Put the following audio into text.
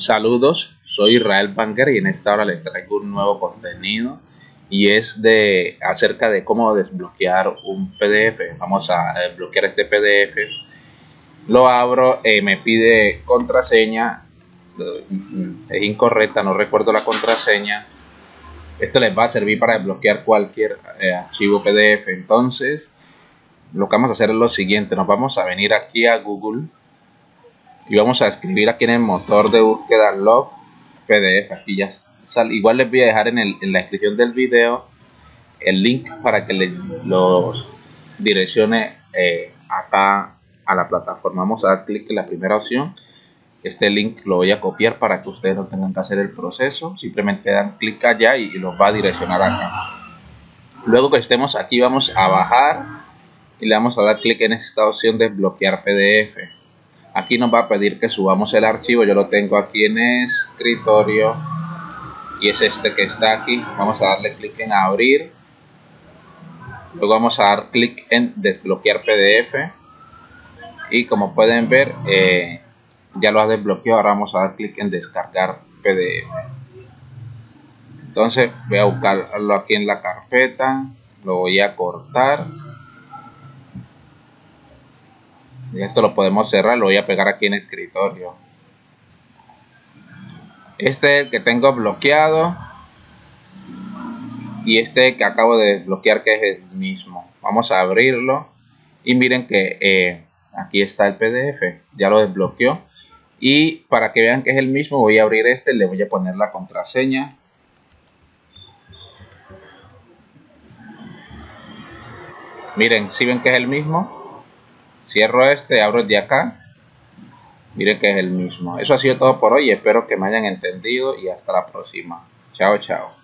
Saludos, soy Israel Banker y en esta hora les traigo un nuevo contenido y es de acerca de cómo desbloquear un PDF. Vamos a desbloquear este PDF. Lo abro, eh, me pide contraseña, es incorrecta, no recuerdo la contraseña. Esto les va a servir para desbloquear cualquier eh, archivo PDF. Entonces, lo que vamos a hacer es lo siguiente, nos vamos a venir aquí a Google y vamos a escribir aquí en el motor de búsqueda log pdf aquí ya sale. igual les voy a dejar en, la descripción del video el link para que les los direccione eh, acá a la plataforma. Vamos a dar clic en la primera opción. Este link lo voy a copiar para que ustedes no tengan que hacer el proceso. Simplemente dan clic allá y, y los va a direccionar acá. Luego que estemos aquí vamos a bajar y le vamos a dar clic en esta opción de bloquear pdf aquí nos va a pedir que subamos el archivo. Yo lo tengo aquí en escritorio. Y es este que está aquí. Vamos a darle clic en abrir. Luego vamos a dar clic en desbloquear pdf y como pueden ver eh, ya lo ha desbloqueado. Ahora vamos a dar clic en descargar pdf entonces voy a buscarlo aquí en la carpeta. Lo voy a cortar y esto lo podemos cerrar lo voy a pegar aquí en el escritorio. Este es el que tengo bloqueado. Y este que acabo de desbloquear que es el mismo. Vamos a abrirlo. Y miren que eh, aquí está el pdf ya lo desbloqueó. Y para que vean que es el mismo voy a abrir este le voy a poner la contraseña. Miren si ven que es el mismo Cierro este, abro el de acá. Miren que es el mismo. Eso ha sido todo por hoy. Espero que me hayan entendido y hasta la próxima. Chao, chao.